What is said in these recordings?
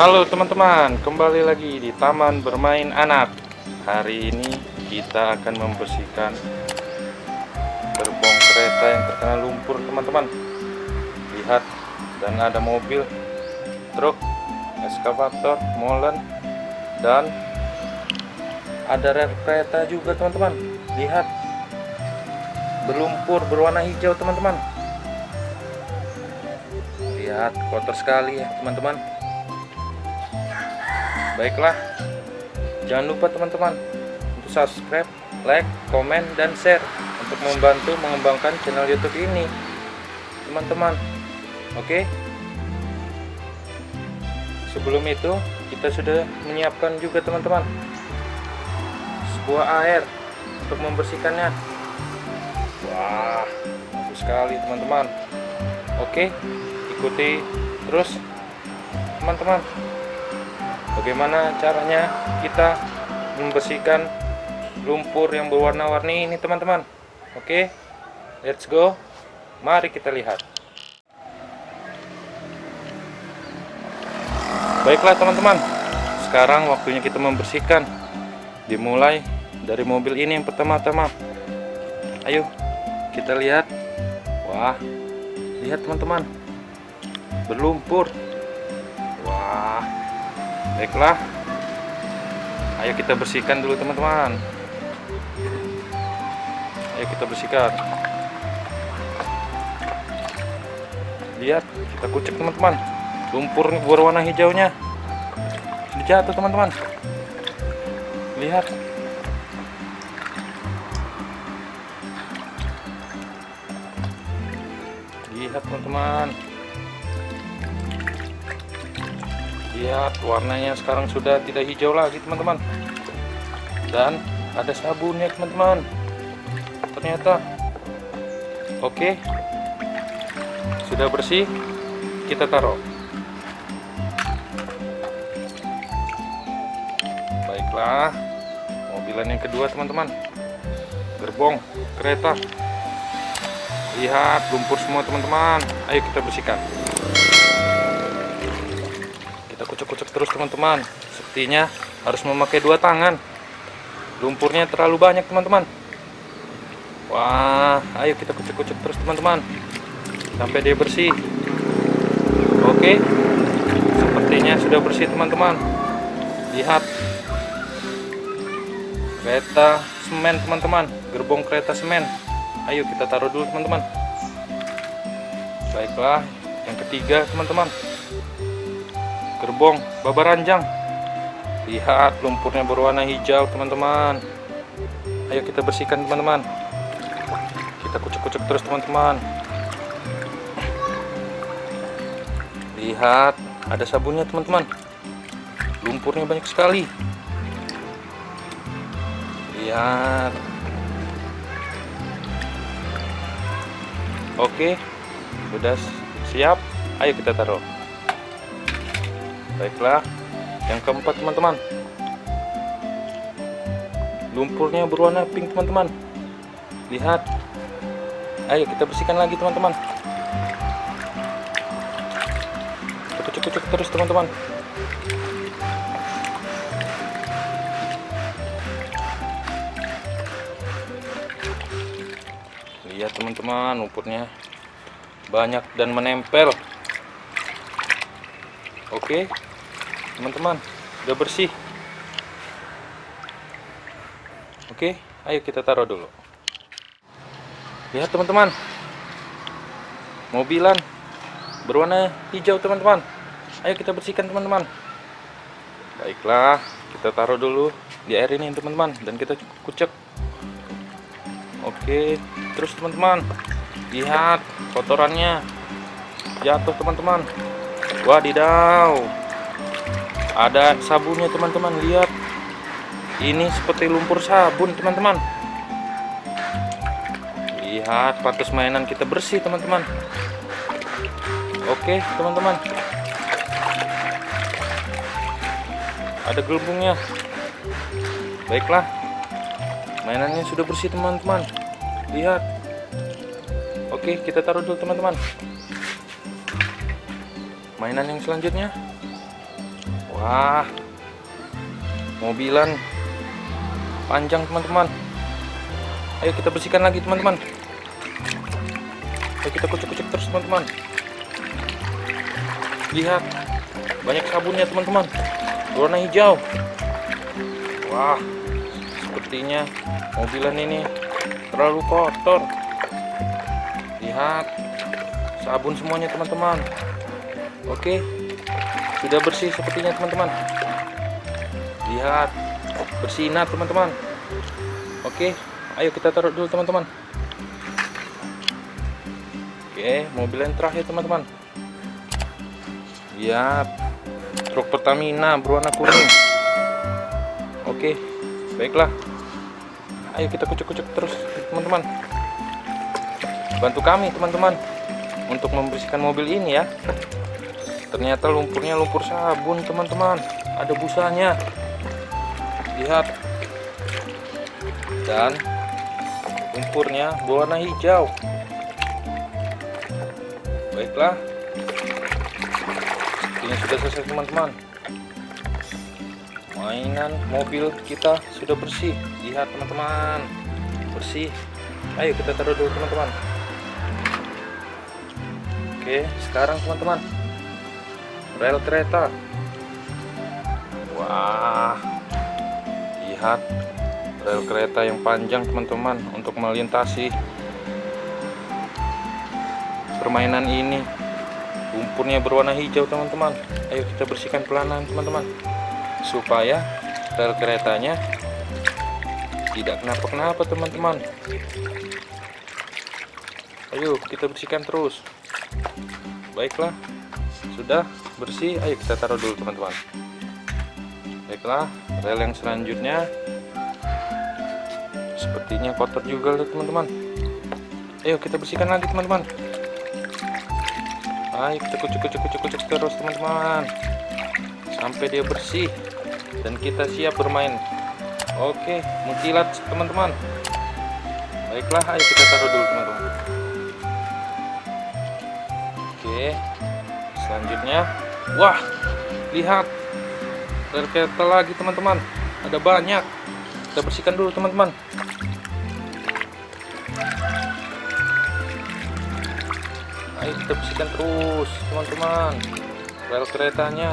Halo teman-teman, kembali lagi di Taman Bermain Anak. Hari ini kita akan membersihkan gerbong kereta yang terkena lumpur, teman-teman. Lihat, dan ada mobil, truk, eskavator, molen, dan ada rel kereta juga, teman-teman. Lihat, berlumpur berwarna hijau, teman-teman. Lihat, kotor sekali ya, teman-teman. Baiklah, jangan lupa teman-teman untuk subscribe, like, komen, dan share untuk membantu mengembangkan channel YouTube ini, teman-teman. Oke. Sebelum itu, kita sudah menyiapkan juga teman-teman sebuah air untuk membersihkannya. Wah, bagus sekali teman-teman. Oke, ikuti terus teman-teman bagaimana caranya kita membersihkan lumpur yang berwarna-warni ini teman-teman? Oke let's go. Mari kita lihat. Baiklah teman-teman. Sekarang waktunya kita membersihkan. Dimulai dari mobil ini yang pertama-tama. Ayo kita lihat. Wah lihat teman-teman. Berlumpur baiklah. Ayo kita bersihkan dulu teman-teman. Ayo kita bersihkan. Lihat kita kucek teman-teman. Lumpur berwarna hijaunya. Jatuh teman-teman. Lihat. Lihat teman-teman lihat warnanya sekarang sudah tidak hijau lagi teman-teman. Dan ada sabunnya teman-teman. Ternyata oke. Sudah bersih kita taruh. Baiklah mobilan yang kedua teman-teman. Gerbong kereta. Lihat lumpur semua teman-teman. Ayo kita bersihkan kucek-kucek terus teman-teman. Sepertinya harus memakai dua tangan. Lumpurnya terlalu banyak teman-teman. Wah ayo kita kucek-kucek terus teman-teman. Sampai dia bersih. Oke. Sepertinya sudah bersih teman-teman. Lihat. Kereta semen teman-teman. Gerbong kereta semen. Ayo kita taruh dulu teman-teman. Baiklah yang ketiga teman-teman gerbong babaranjang lihat lumpurnya berwarna hijau teman-teman. Ayo kita bersihkan teman-teman. Kita kucek-kucek terus teman-teman. Lihat ada sabunnya teman-teman. Lumpurnya banyak sekali. Lihat. Oke sudah siap. Ayo kita taruh baiklah yang keempat teman-teman. Lumpurnya berwarna pink teman-teman. Lihat. Ayo kita bersihkan lagi teman-teman. Cucuk-cucuk terus teman-teman. Lihat teman-teman lumpurnya banyak dan menempel. Oke teman-teman. Udah bersih. Oke ayo kita taruh dulu. Lihat teman-teman. Mobilan berwarna hijau teman-teman. Ayo kita bersihkan teman-teman. Baiklah kita taruh dulu di air ini teman-teman dan kita kucek. Oke terus teman-teman. Lihat kotorannya. Jatuh teman-teman. Wadidaw ada sabunnya teman-teman lihat. Ini seperti lumpur sabun teman-teman. Lihat patus mainan kita bersih teman-teman. Oke teman-teman. Ada gelembungnya. Baiklah. Mainannya sudah bersih teman-teman. Lihat. Oke kita taruh dulu teman-teman. Mainan yang selanjutnya Wah, mobilan panjang teman-teman. Ayo kita bersihkan lagi teman-teman. Ayo kita kucek-kucek terus teman-teman. Lihat, banyak sabunnya teman-teman. Warna hijau. Wah, sepertinya mobilan ini terlalu kotor. Lihat, sabun semuanya teman-teman. Oke, sudah bersih sepertinya teman-teman. Lihat, bersinar teman-teman. Oke, ayo kita taruh dulu teman-teman. Oke, mobil yang terakhir teman-teman. Lihat, truk Pertamina berwarna kuning. Oke, baiklah. Ayo kita kucuk-kucuk terus teman-teman. Bantu kami teman-teman untuk membersihkan mobil ini ya. Ternyata lumpurnya lumpur sabun teman-teman. Ada busanya. Lihat. Dan lumpurnya berwarna hijau. Baiklah. Ini sudah selesai teman-teman. Mainan mobil kita sudah bersih. Lihat teman-teman. Bersih. Ayo kita taruh dulu teman-teman. Oke sekarang teman-teman rel kereta. Wah. Lihat rel kereta yang panjang teman-teman untuk melintasi permainan ini. Lumpurnya berwarna hijau teman-teman. Ayo kita bersihkan pelan-pelan teman-teman. Supaya rel keretanya tidak kenapa-kenapa teman-teman. Ayo kita bersihkan terus. Baiklah. Sudah bersih. Ayo kita taruh dulu teman-teman. Baiklah rel yang selanjutnya. Sepertinya kotor juga loh teman-teman. Ayo kita bersihkan lagi teman-teman. Ayo kita kucuk kucuk kucuk kucuk terus teman-teman. Sampai dia bersih dan kita siap bermain. Oke mengkilat teman-teman. Baiklah ayo kita taruh dulu teman-teman. Oke selanjutnya wah lihat. Kereta lagi teman-teman. Ada banyak. Kita bersihkan dulu teman-teman. Ayo kita bersihkan terus teman-teman. Rel keretanya.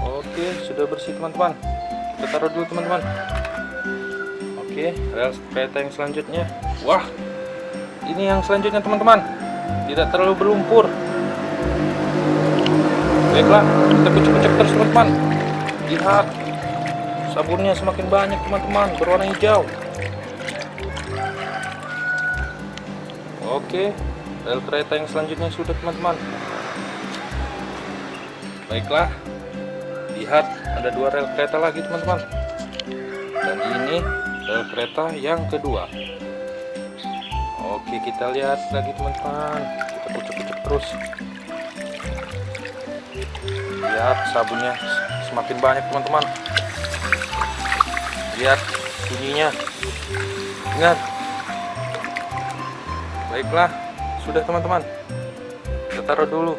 Oke sudah bersih teman-teman. Kita taruh dulu teman-teman. Oke rel kereta yang selanjutnya. Wah ini yang selanjutnya teman-teman. Tidak terlalu berlumpur. Baiklah kita kucek-kucek terus teman-teman. Lihat sabunnya semakin banyak teman-teman berwarna hijau. Oke rel kereta yang selanjutnya sudah teman-teman. Baiklah lihat ada dua rel kereta lagi teman-teman. Dan ini rel kereta yang kedua oke kita lihat lagi teman-teman. Kita kucek-kucek terus. Lihat sabunnya. Semakin banyak teman-teman. Lihat bunyinya. Ingat? Baiklah sudah teman-teman. Kita taruh dulu.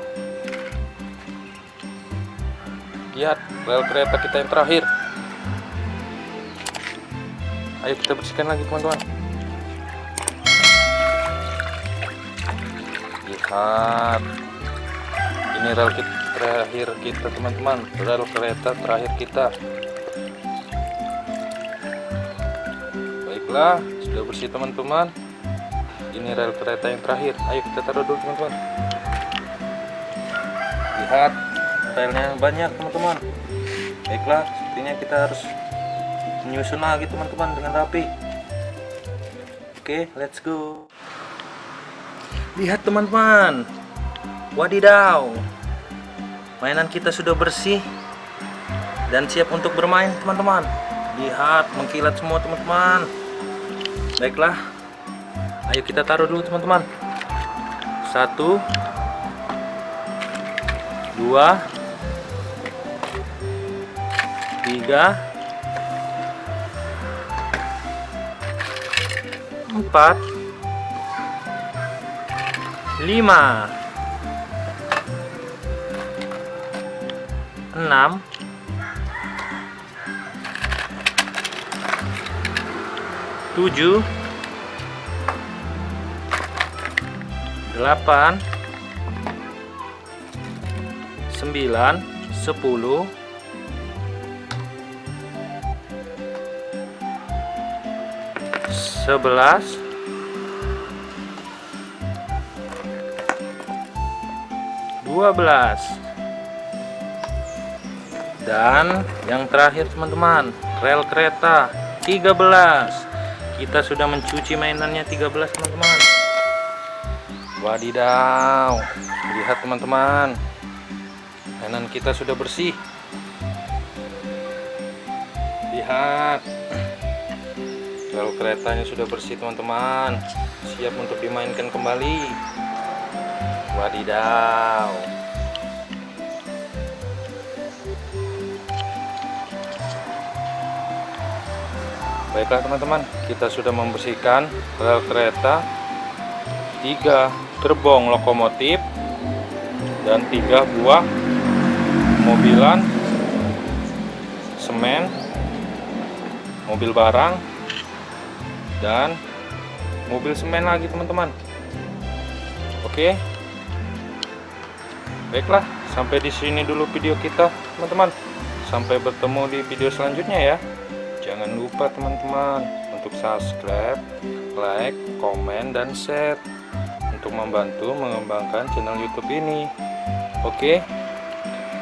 Lihat rel kereta kita yang terakhir. Ayo kita bersihkan lagi teman-teman lihat ini rel kita terakhir kita teman-teman. Rel kereta terakhir kita. Baiklah sudah bersih teman-teman. Ini rel kereta yang terakhir. Ayo kita taruh dulu teman-teman. Lihat relnya banyak teman-teman. Baiklah sepertinya kita harus menyusun lagi teman-teman dengan rapi. Oke let's go lihat teman-teman. Wadidaw. Mainan kita sudah bersih dan siap untuk bermain teman-teman. Lihat mengkilat semua teman-teman. Baiklah. Ayo kita taruh dulu teman-teman. Satu. Dua. Tiga. Empat lima. Enam. Tujuh. Delapan. Sembilan. Sepuluh. Sebelas. Dua belas. Dan yang terakhir teman-teman rel kereta 13 kita sudah mencuci mainannya 13 teman-teman. Wadidaw lihat teman-teman. Mainan kita sudah bersih. Lihat. Rel keretanya sudah bersih teman-teman. Siap untuk dimainkan kembali wadidaw. Baiklah teman-teman, kita sudah membersihkan rel kereta, tiga gerbong lokomotif, dan tiga buah mobilan, semen, mobil barang, dan mobil semen lagi teman-teman. Oke, baiklah, sampai di sini dulu video kita teman-teman. Sampai bertemu di video selanjutnya ya. Jangan lupa teman-teman untuk subscribe, like, komen, dan share untuk membantu mengembangkan channel YouTube ini. Oke,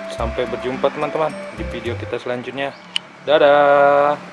sampai berjumpa teman-teman di video kita selanjutnya. Dadah.